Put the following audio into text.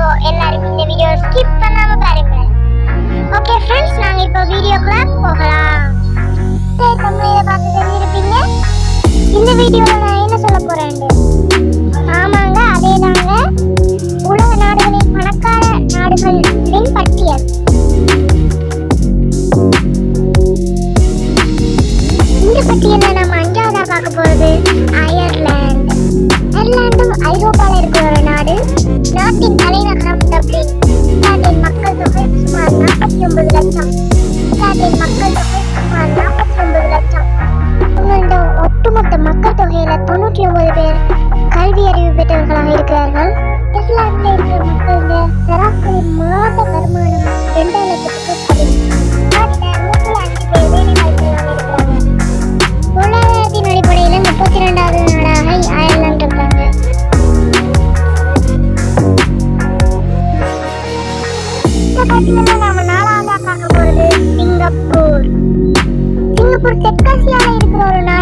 So skip பண்ணாம பாருங்க. Okay friends நாங்க இப்போ வீடியோ கிளாப் போகலாம். சரி தமிழ் இதை பார்த்து தெரிஞ்சிருப்பீங்க இந்த வீடியோவில் என்ன சொல்ல போறேன் ஆமாங்க அதே தாங்க உலக நாடுகளின் பணக்கார நாடுகளின் பட்டியல். இந்த பட்டியலில் நம்ம அஞ்சாவதாக பார்க்க போகிறது அயர்லாந்து. அயர்லாண்டும் ஐரோப்பாவில் இருக்கிற ஒரு நாடு. நாட்டின் Singapur. Singapur terkasih air berwarna